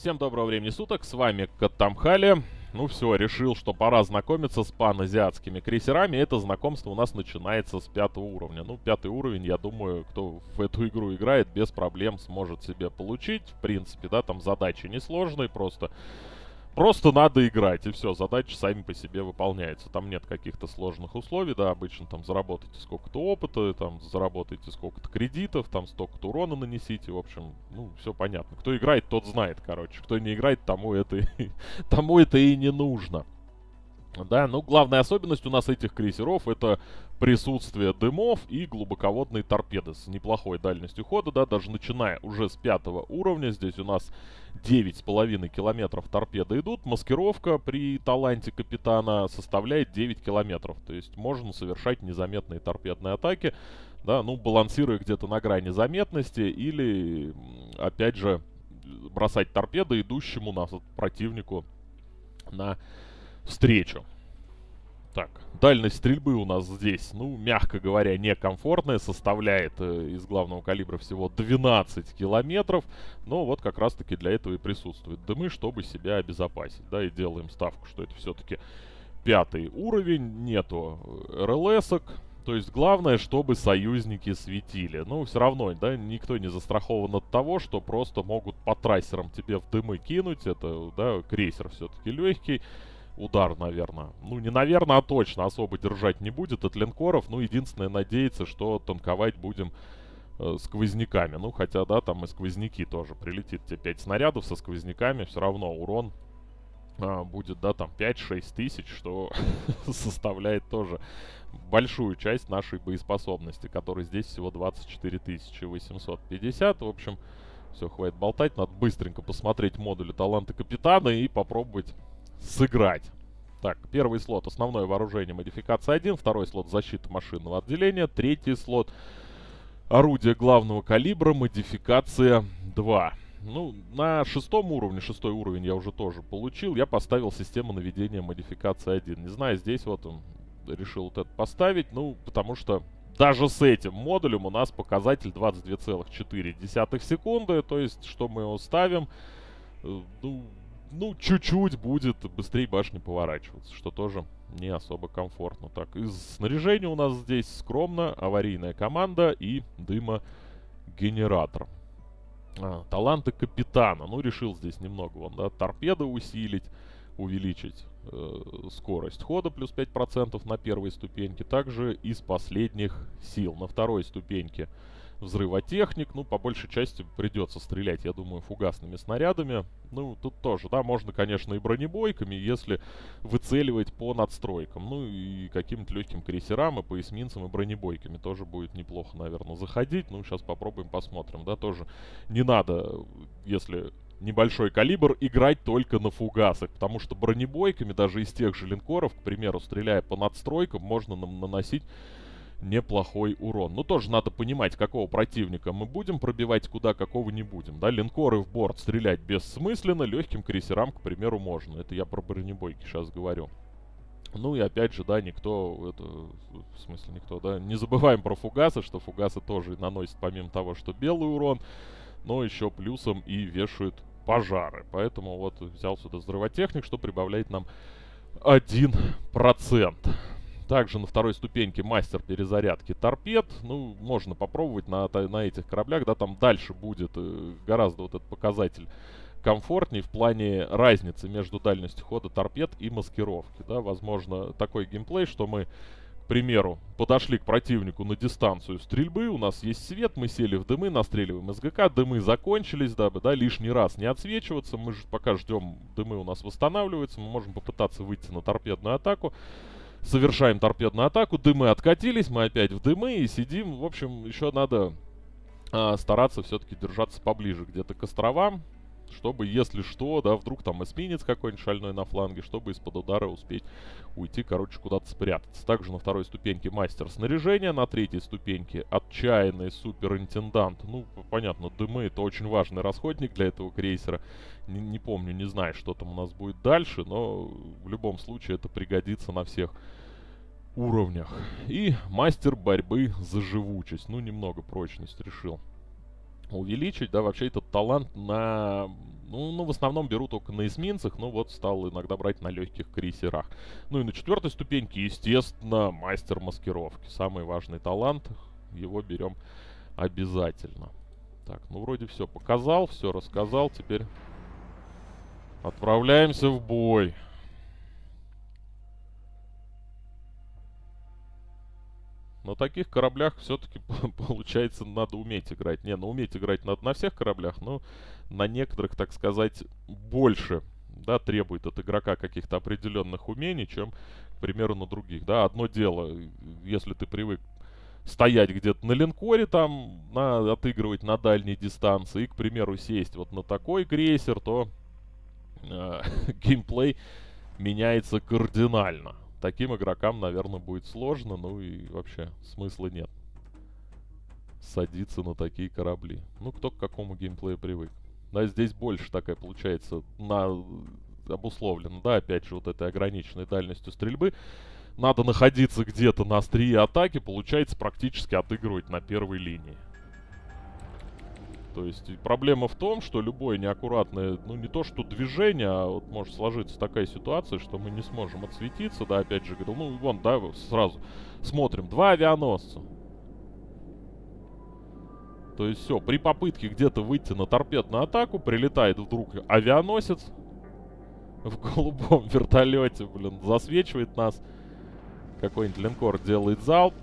Всем доброго времени суток, с вами Катамхали. Ну все, решил, что пора знакомиться с паназиатскими крейсерами. Это знакомство у нас начинается с пятого уровня. Ну, пятый уровень, я думаю, кто в эту игру играет, без проблем сможет себе получить. В принципе, да, там задачи несложные, просто Просто надо играть, и все, задачи сами по себе выполняются. Там нет каких-то сложных условий, да, обычно там заработайте сколько-то опыта, там заработайте сколько-то кредитов, там столько-то урона нанесите, в общем, ну, все понятно. Кто играет, тот знает, короче. Кто не играет, тому это, тому это и не нужно. Да, ну главная особенность у нас этих крейсеров это присутствие дымов и глубоководные торпеды с неплохой дальностью хода, да, даже начиная уже с пятого уровня. Здесь у нас 9,5 километров торпеды идут. Маскировка при таланте капитана составляет 9 километров. То есть можно совершать незаметные торпедные атаки, да, ну балансируя где-то на грани заметности или, опять же, бросать торпеды идущему на противнику на встречу. Так, дальность стрельбы у нас здесь, ну, мягко говоря, некомфортная, составляет э, из главного калибра всего 12 километров, но вот как раз-таки для этого и присутствуют дымы, чтобы себя обезопасить, да, и делаем ставку, что это все-таки пятый уровень, нету э, РЛСок, то есть главное, чтобы союзники светили. Ну, все равно, да, никто не застрахован от того, что просто могут по трассерам тебе в дымы кинуть, это, да, крейсер все-таки легкий, удар, наверное. Ну, не наверное, а точно особо держать не будет от линкоров. Ну, единственное, надеяться, что танковать будем э, сквозняками. Ну, хотя, да, там и сквозняки тоже. Прилетит тебе 5 снарядов со сквозняками, все равно урон э, будет, да, там 5-6 тысяч, что составляет тоже большую часть нашей боеспособности, которой здесь всего 24 850. В общем, все, хватит болтать. Надо быстренько посмотреть модули таланта капитана и попробовать сыграть. Так, первый слот основное вооружение модификация 1, второй слот защита машинного отделения, третий слот орудие главного калибра модификация 2. Ну, на шестом уровне, шестой уровень я уже тоже получил, я поставил систему наведения модификации 1. Не знаю, здесь вот он решил вот это поставить, ну, потому что даже с этим модулем у нас показатель 22,4 секунды, то есть, что мы его ставим, э, ну, ну, чуть-чуть будет быстрее башни поворачиваться, что тоже не особо комфортно. Так, из снаряжения у нас здесь скромно аварийная команда и дымогенератор. А, таланты капитана. Ну, решил здесь немного вон, да, торпеды усилить, увеличить э, скорость хода плюс 5% на первой ступеньке. Также из последних сил. На второй ступеньке взрывотехник. Ну, по большей части придется стрелять, я думаю, фугасными снарядами. Ну, тут тоже, да, можно, конечно, и бронебойками, если выцеливать по надстройкам. Ну, и каким-то легким крейсерам, и по эсминцам, и бронебойками тоже будет неплохо, наверное, заходить. Ну, сейчас попробуем, посмотрим, да, тоже не надо, если небольшой калибр, играть только на фугасах, потому что бронебойками, даже из тех же линкоров, к примеру, стреляя по надстройкам, можно наносить неплохой урон. Ну, тоже надо понимать, какого противника мы будем пробивать, куда какого не будем. Да, линкоры в борт стрелять бессмысленно, легким крейсерам, к примеру, можно. Это я про бронебойки сейчас говорю. Ну и опять же, да, никто, это, в смысле никто, да, не забываем про фугасы, что фугасы тоже наносят помимо того, что белый урон, но еще плюсом и вешают пожары. Поэтому вот взял сюда взрывотехник, что прибавляет нам 1%. Также на второй ступеньке мастер перезарядки торпед. Ну, можно попробовать на, на этих кораблях, да, там дальше будет э, гораздо вот этот показатель комфортнее в плане разницы между дальностью хода торпед и маскировки, да. Возможно, такой геймплей, что мы к примеру, подошли к противнику на дистанцию стрельбы, у нас есть свет, мы сели в дымы, настреливаем СГК, дымы закончились, дабы, да, лишний раз не отсвечиваться, мы же пока ждем, дымы у нас восстанавливаются, мы можем попытаться выйти на торпедную атаку, совершаем торпедную атаку, дымы откатились, мы опять в дымы и сидим. В общем, еще надо а, стараться все-таки держаться поближе где-то к островам, чтобы, если что, да, вдруг там эсминец какой-нибудь шальной на фланге, чтобы из-под удара успеть уйти, короче, куда-то спрятаться. Также на второй ступеньке мастер снаряжения, на третьей ступеньке отчаянный суперинтендант. Ну, понятно, дымы это очень важный расходник для этого крейсера. Не, не помню, не знаю, что там у нас будет дальше, но в любом случае это пригодится на всех уровнях. И мастер борьбы за живучесть. Ну, немного прочность решил увеличить, да, вообще этот талант на Ну, ну, в основном беру только на эсминцах, но вот стал иногда брать на легких крейсерах. Ну и на четвертой ступеньке, естественно, мастер маскировки. Самый важный талант. Его берем обязательно. Так, ну вроде все показал, все рассказал. Теперь отправляемся в бой. На таких кораблях все-таки, получается, надо уметь играть. Не, ну уметь играть надо на всех кораблях, но на некоторых, так сказать, больше, да, требует от игрока каких-то определенных умений, чем, к примеру, на других, да. Одно дело, если ты привык стоять где-то на линкоре, там, на, отыгрывать на дальней дистанции, и, к примеру, сесть вот на такой крейсер, то э, геймплей меняется кардинально таким игрокам, наверное, будет сложно, ну и вообще смысла нет садиться на такие корабли. Ну, кто к какому геймплею привык. Да, здесь больше такая получается на обусловлена, да, опять же, вот этой ограниченной дальностью стрельбы. Надо находиться где-то на острие атаки, получается практически отыгрывать на первой линии. То есть проблема в том, что любое неаккуратное, ну не то что движение, а вот может сложиться такая ситуация, что мы не сможем отсветиться, да, опять же, говорю, ну вон, да, сразу смотрим, два авианосца. То есть все, при попытке где-то выйти на торпедную атаку, прилетает вдруг авианосец в голубом вертолете, блин, засвечивает нас. Какой-нибудь линкор делает залп.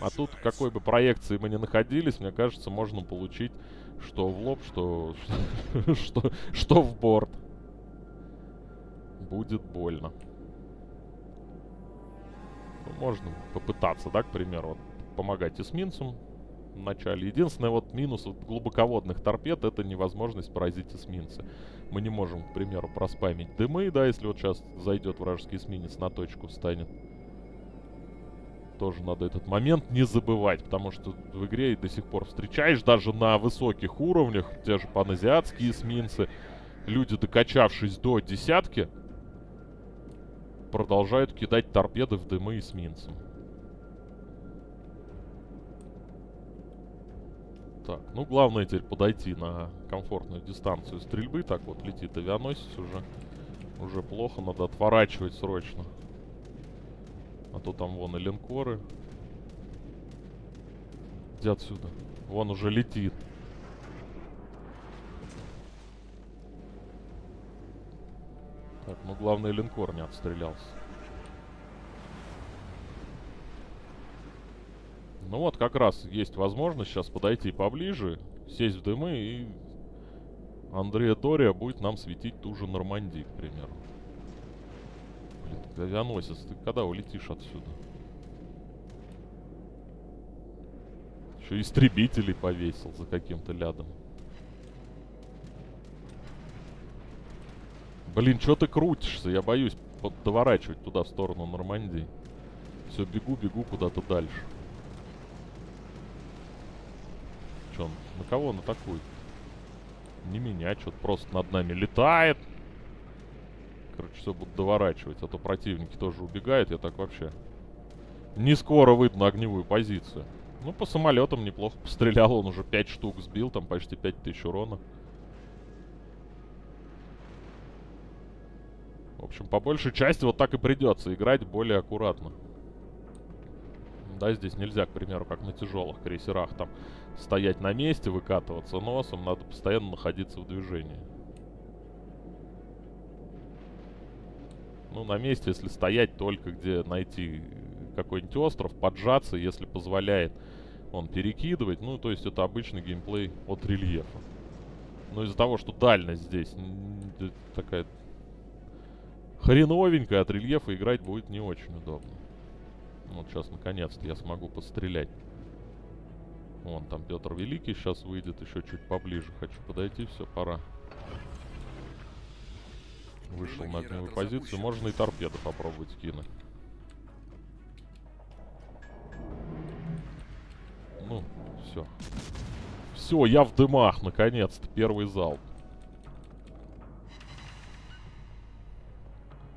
А тут, какой бы проекции мы ни находились, мне кажется, можно получить что в лоб, что, что, что в борт. Будет больно. Ну, можно попытаться, да, к примеру, вот, помогать эсминцам в начале. Единственное вот минус вот, глубоководных торпед это невозможность поразить эсминцы. Мы не можем, к примеру, проспамить дымы, да, если вот сейчас зайдет вражеский эсминец на точку встанет тоже надо этот момент не забывать, потому что в игре до сих пор встречаешь даже на высоких уровнях, те же паназиатские эсминцы, люди, докачавшись до десятки, продолжают кидать торпеды в дымы эсминцам. Так, ну главное теперь подойти на комфортную дистанцию стрельбы. Так вот летит авианосец уже. Уже плохо, надо отворачивать срочно. А то там вон и линкоры. Где отсюда? Вон уже летит. Так, ну главное линкор не отстрелялся. Ну вот как раз есть возможность сейчас подойти поближе, сесть в дымы и Андрея Тория будет нам светить ту же Нормандию, к примеру. Авианосец, ты когда улетишь отсюда? Еще истребителей повесил за каким-то лядом. Блин, что ты крутишься? Я боюсь доворачивать туда, в сторону Нормандии. Все, бегу, бегу куда-то дальше. Че он? На кого он атакует? Не меня, что-то просто над нами летает. Короче, все буду доворачивать, а то противники тоже убегают. Я так вообще... Не скоро выйду на огневую позицию. Ну, по самолетам неплохо пострелял. Он уже 5 штук сбил, там почти 5000 урона. В общем, по большей части вот так и придется играть более аккуратно. Да, здесь нельзя, к примеру, как на тяжелых крейсерах, там стоять на месте, выкатываться носом. Надо постоянно находиться в движении. Ну, на месте, если стоять только где найти какой-нибудь остров, поджаться, если позволяет он перекидывать. Ну, то есть это обычный геймплей от рельефа. Но из-за того, что дальность здесь такая хреновенькая, от рельефа играть будет не очень удобно. Вот сейчас наконец-то я смогу подстрелять. Вон там Петр Великий сейчас выйдет еще чуть поближе. Хочу подойти, все, пора. Вышел на огневую позицию. Можно и торпеды попробовать кинуть. Ну, все. Все, я в дымах, наконец-то. Первый залп.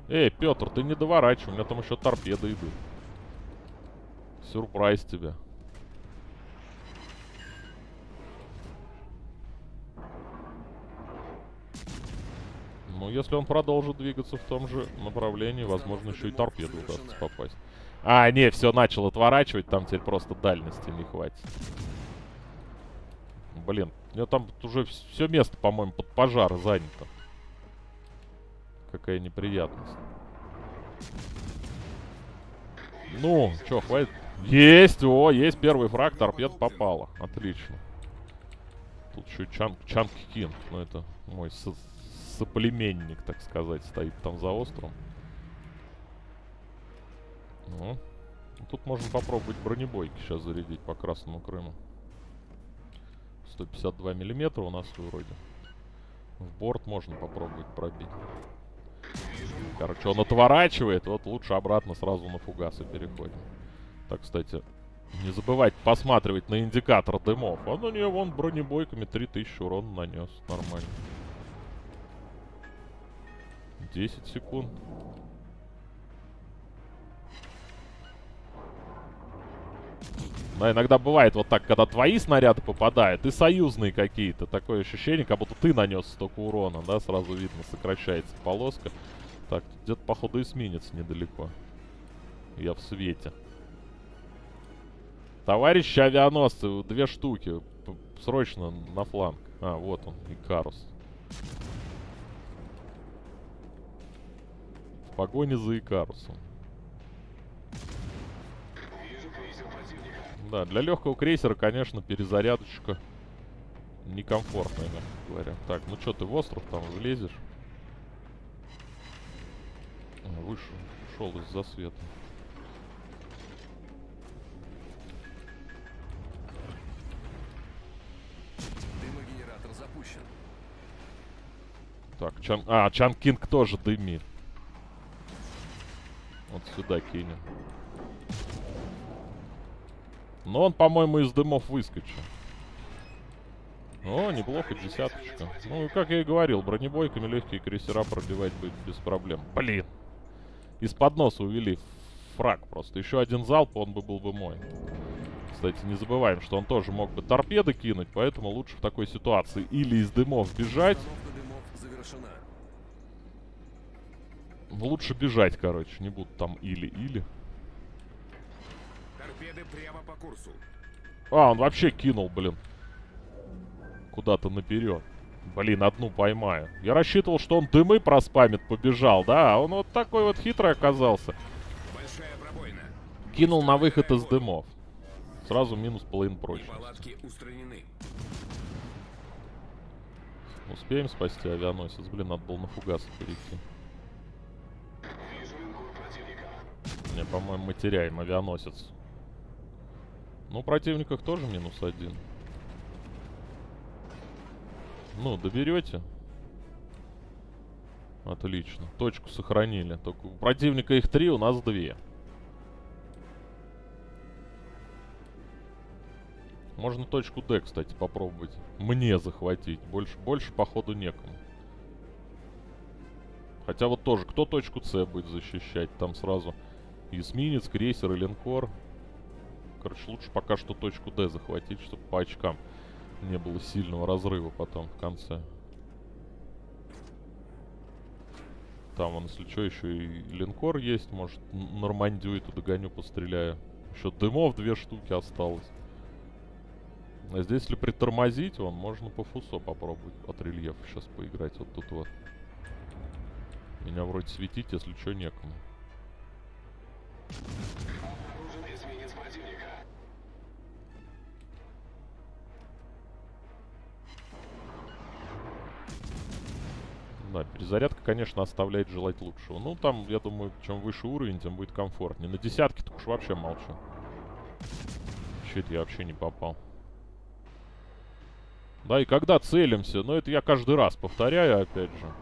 Эй, Петр, ты не доворачивай, у меня там еще торпеды идут. Сюрприз тебе. Ну, если он продолжит двигаться в том же направлении, возможно, еще и торпеду удастся попасть. А, не, все, начал отворачивать, там теперь просто дальности не хватит. Блин, у него там уже все место, по-моему, под пожар занято. Какая неприятность. Ну, что, хватит? Есть, о, есть первый фраг, торпед попала. Отлично. Тут еще Чан, Чанг Кин. Ну, это мой соплеменник, так сказать, стоит там за островом. Ну, тут можно попробовать бронебойки сейчас зарядить по Красному Крыму. 152 миллиметра у нас вроде. В борт можно попробовать пробить. Короче, он отворачивает, вот лучше обратно сразу на фугасы переходим. Так, кстати, не забывать посматривать на индикатор дымов. А ну не, вон бронебойками 3000 урона нанес. Нормально. 10 секунд. Да, иногда бывает вот так, когда твои снаряды попадают и союзные какие-то. Такое ощущение, как будто ты нанес столько урона, да, сразу видно, сокращается полоска. Так, где-то, походу, эсминец недалеко. Я в свете. Товарищи авианосцы, две штуки. Срочно на фланг. А, вот он, Икарус. Погоне за Икарусом. Да, для легкого крейсера, конечно, перезарядочка некомфортная, мягко говоря. Так, ну что, ты в остров там влезешь? А, вышел, ушел из-за света. Дымогенератор запущен. Так, Чан... А, Чан Кинг тоже дымит. Вот сюда кинем. Но он, по-моему, из дымов выскочил. О, неплохо, десяточка. Ну, как я и говорил, бронебойками легкие крейсера пробивать будет без проблем. Блин. Из-под носа увели фраг просто. Еще один залп, он бы был бы мой. Кстати, не забываем, что он тоже мог бы торпеды кинуть, поэтому лучше в такой ситуации или из дымов бежать. дымов завершена. Лучше бежать, короче, не будут там или-или. Торпеды прямо по курсу. А, он вообще кинул, блин. Куда-то наперед. Блин, одну поймаю. Я рассчитывал, что он дымы проспамит, побежал, да? А он вот такой вот хитрый оказался. Кинул на выход из дымов. Сразу минус половин прочности. Успеем спасти авианосец? Блин, надо было на фугасы перейти. По-моему, мы теряем авианосец. Ну, противниках тоже минус один. Ну, доберете? Отлично. Точку сохранили. Только у противника их три, у нас две. Можно точку D, кстати, попробовать. Мне захватить. Больше, больше походу, некому. Хотя вот тоже, кто точку С будет защищать? Там сразу эсминец, крейсер и линкор. Короче, лучше пока что точку D захватить, чтобы по очкам не было сильного разрыва потом в конце. Там, он, если что, еще и линкор есть. Может, Нормандию эту догоню, постреляю. Еще дымов две штуки осталось. А здесь, если притормозить, вон, можно по фусо попробовать от рельефа сейчас поиграть. Вот тут вот. Меня вроде светить, если что, некому. Да, перезарядка, конечно, оставляет желать лучшего. Ну, там, я думаю, чем выше уровень, тем будет комфортнее. На десятке так уж вообще молчу. Чуть я вообще не попал. Да, и когда целимся, но это я каждый раз повторяю, опять же.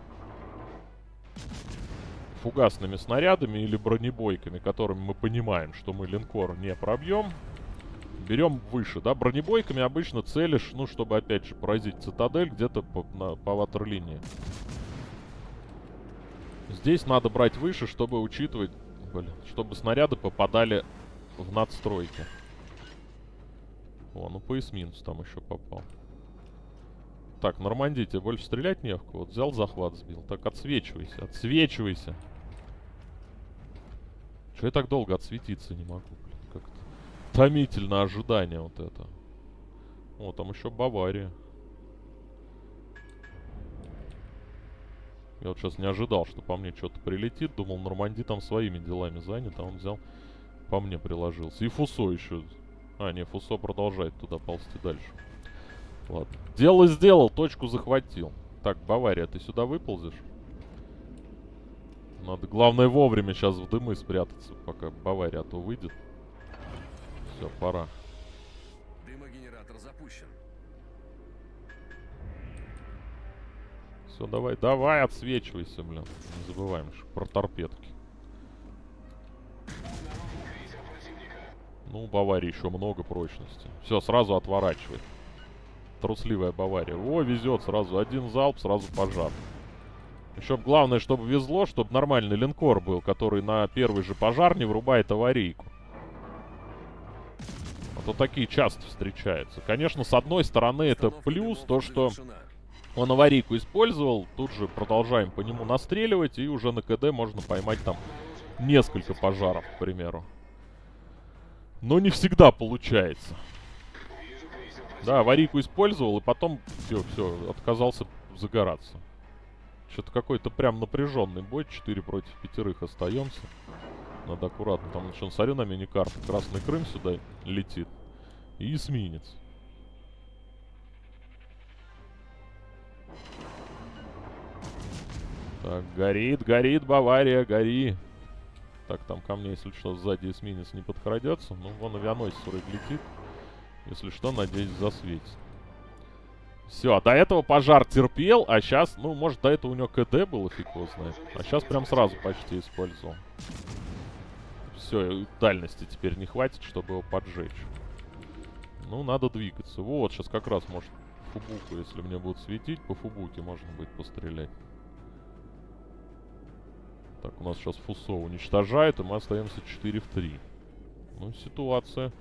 Фугасными снарядами или бронебойками, которыми мы понимаем, что мы линкор не пробьем. Берем выше, да, бронебойками обычно целишь, ну, чтобы, опять же, поразить цитадель где-то по, по ватерлинии. Здесь надо брать выше, чтобы учитывать, блин, чтобы снаряды попадали в надстройки. О, ну по эсминцу там еще попал. Так, Нормандия, тебе больше стрелять не в кого. Вот взял захват, сбил. Так, отсвечивайся, отсвечивайся. Че я так долго отсветиться не могу, блин, как-то. Томительно ожидание вот это. О, там еще Бавария. Я вот сейчас не ожидал, что по мне что-то прилетит. Думал, Норманди там своими делами занят, а он взял, по мне приложился. И Фусо еще. А, не, Фусо продолжает туда ползти дальше. Ладно. Дело сделал, точку захватил. Так, Бавария, ты сюда выползешь? Надо, главное, вовремя сейчас в дымы спрятаться, пока Бавария а то выйдет. Все, пора. Дымогенератор запущен. Все, давай, давай, отсвечивайся, блин. Не забываем про торпедки. Ну, у Баварии еще много прочности. Все, сразу отворачивай. Трусливая Бавария. О, везет сразу. Один залп, сразу пожар. Еще главное, чтобы везло, чтобы нормальный линкор был, который на первый же пожар не врубает аварийку. А то такие часто встречаются. Конечно, с одной стороны это плюс, то что он аварийку использовал, тут же продолжаем по нему настреливать, и уже на КД можно поймать там несколько пожаров, к примеру. Но не всегда получается. Да, аварийку использовал, и потом все, все, отказался загораться. Что-то какой-то прям напряженный бой. 4 против пятерых остаемся. Надо аккуратно. Там еще, смотрю на миникарту. Красный Крым сюда летит. И эсминец. Так, горит, горит Бавария, гори. Так, там ко мне, если что, сзади эсминец не подкрадется. Ну, вон авианосец летит. Если что, надеюсь, засветит. Все, а до этого пожар терпел, а сейчас, ну, может, до этого у него КД было, фиг его знает. А сейчас прям сразу почти использовал. Все, дальности теперь не хватит, чтобы его поджечь. Ну, надо двигаться. Вот, сейчас как раз, может, фубуку, если мне будут светить, по фубуке можно будет пострелять. Так, у нас сейчас Фусо уничтожает, и мы остаемся 4 в 3. Ну, ситуация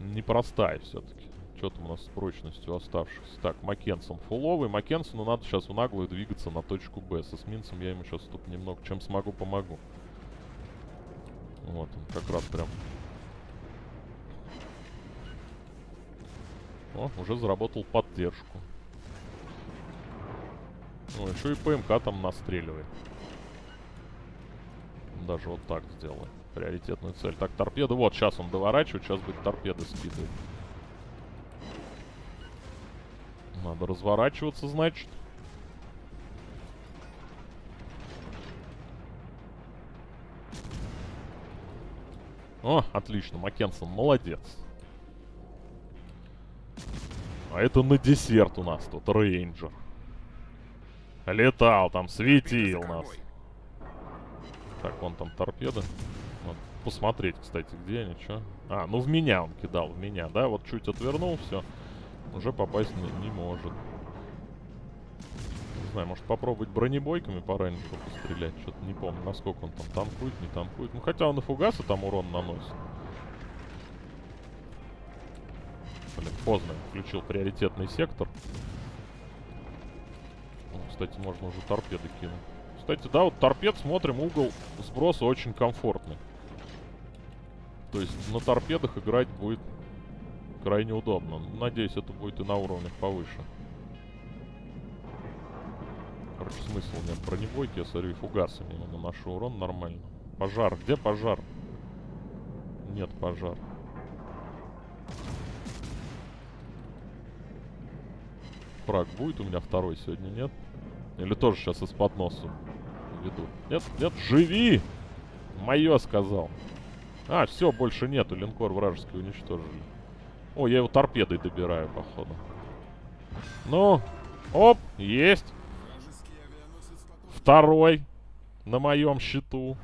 непростая все-таки. Что там у нас с прочностью оставшихся? Так, Маккенсон фуловый. Маккенсону надо сейчас в наглую двигаться на точку Б. С эсминцем я ему сейчас тут немного, чем смогу, помогу. Вот он, как раз прям. О, уже заработал поддержку. Ну, еще и ПМК там настреливает. Даже вот так сделаем. Приоритетную цель. Так, торпеды. Вот, сейчас он доворачивает. Сейчас будет торпеды скидывать. Надо разворачиваться, значит. О, отлично, Маккенсон, молодец. А это на десерт у нас тут, рейнджер. Летал там, светил нас. Так, вон там торпеда. Посмотреть, кстати, где они, чё. А, ну в меня он кидал, в меня, да? Вот чуть отвернул, все. Уже попасть не, не может. Не знаю, может попробовать бронебойками по рейнджеру пострелять. Что-то не помню, насколько он там танкует, не танкует. Ну, хотя он и фугасы там урон наносит. Блин, поздно. Включил приоритетный сектор. Ну, Кстати, можно уже торпеды кинуть. Кстати, да, вот торпед, смотрим, угол сброса очень комфортный. То есть на торпедах играть будет крайне удобно. Надеюсь, это будет и на уровнях повыше. Короче, смысл нет бронебойки, я смотрю, и фугасами ему наношу урон нормально. Пожар, где пожар? Нет пожар. Фраг будет у меня второй сегодня, нет? Или тоже сейчас из-под носа ведут? Нет, нет, живи! Мое сказал. А, все, больше нету, линкор вражеский уничтожили. О, я его торпедой добираю, походу. Ну, оп, есть. Второй на моем счету.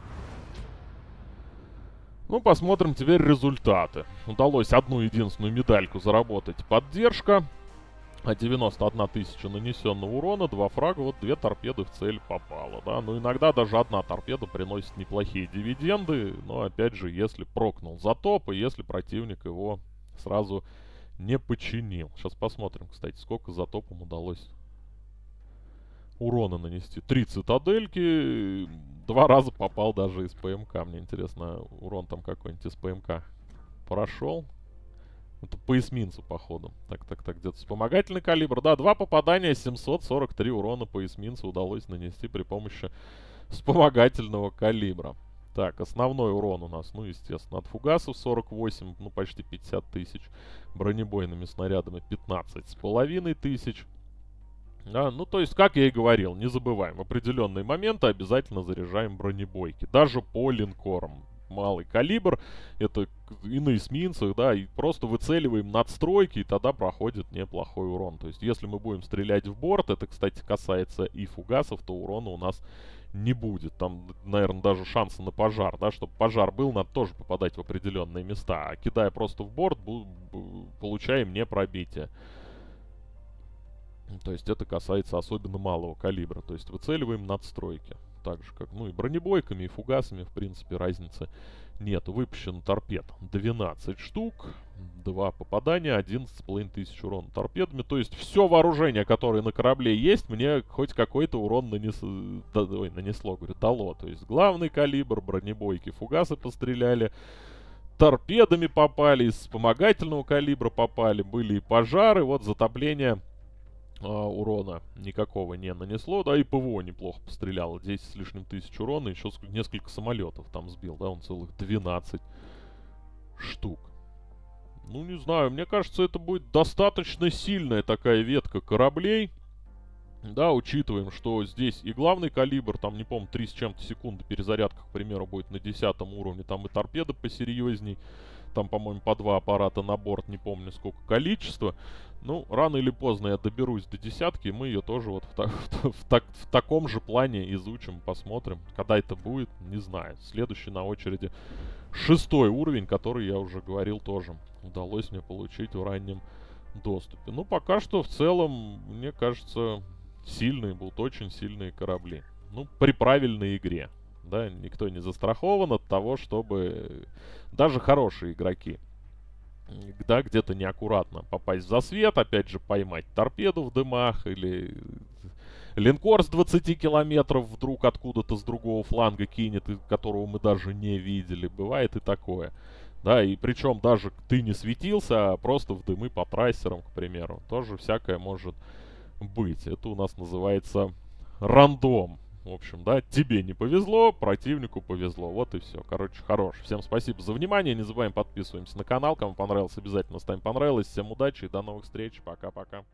Ну, посмотрим теперь результаты. Удалось одну единственную медальку заработать. Поддержка. А 91 тысяча нанесенного урона, два фрага, вот две торпеды в цель попало, да. Ну, иногда даже одна торпеда приносит неплохие дивиденды, но, опять же, если прокнул за топ, и если противник его сразу не починил. Сейчас посмотрим, кстати, сколько за топом удалось урона нанести. Три цитадельки. Два раза попал даже из ПМК. Мне интересно, урон там какой-нибудь из ПМК прошел. Это по эсминцу, походу. Так, так, так, где-то вспомогательный калибр. Да, два попадания, 743 урона по эсминцу удалось нанести при помощи вспомогательного калибра. Так, основной урон у нас, ну, естественно, от фугасов 48, ну, почти 50 тысяч. Бронебойными снарядами 15 с половиной тысяч. Да, ну, то есть, как я и говорил, не забываем, в определенные моменты обязательно заряжаем бронебойки. Даже по линкорам. Малый калибр, это и на эсминцах, да, и просто выцеливаем надстройки, и тогда проходит неплохой урон. То есть, если мы будем стрелять в борт, это, кстати, касается и фугасов, то урона у нас не будет. Там, наверное, даже шанса на пожар, да, чтобы пожар был, надо тоже попадать в определенные места. А кидая просто в борт, получаем не пробитие. То есть это касается особенно малого калибра. То есть выцеливаем надстройки. Так же, как, ну и бронебойками, и фугасами, в принципе, разницы нет. Выпущен торпед 12 штук. Два попадания, 11,5 тысяч урона торпедами. То есть все вооружение, которое на корабле есть, мне хоть какой-то урон нанес... да, ой, нанесло, говорю, дало. То есть главный калибр, бронебойки, фугасы постреляли торпедами попали, из вспомогательного калибра попали, были и пожары, вот затопление а, урона никакого не нанесло, да, и ПВО неплохо постреляло, 10 с лишним тысяч урона, еще несколько самолетов там сбил, да, он целых 12 штук. Ну, не знаю, мне кажется, это будет достаточно сильная такая ветка кораблей. Да, учитываем, что здесь и главный калибр, там, не помню, 3 с чем-то секунды перезарядка, к примеру, будет на 10 уровне, там и торпеда посерьезней. Там, по-моему, по два аппарата на борт, не помню сколько количества. Ну, рано или поздно я доберусь до десятки, и мы ее тоже вот в, та в, так в таком же плане изучим, посмотрим. Когда это будет, не знаю. Следующий на очереди шестой уровень, который я уже говорил тоже. Удалось мне получить в раннем доступе. Ну, пока что в целом, мне кажется, сильные будут, очень сильные корабли. Ну, при правильной игре да, никто не застрахован от того, чтобы даже хорошие игроки, да, где-то неаккуратно попасть в засвет, опять же, поймать торпеду в дымах или линкор с 20 километров вдруг откуда-то с другого фланга кинет, которого мы даже не видели. Бывает и такое. Да, и причем даже ты не светился, а просто в дымы по трассерам, к примеру. Тоже всякое может быть. Это у нас называется рандом. В общем, да, тебе не повезло, противнику повезло. Вот и все. Короче, хорош. Всем спасибо за внимание. Не забываем подписываемся на канал. Кому понравилось, обязательно ставим понравилось. Всем удачи и до новых встреч. Пока-пока.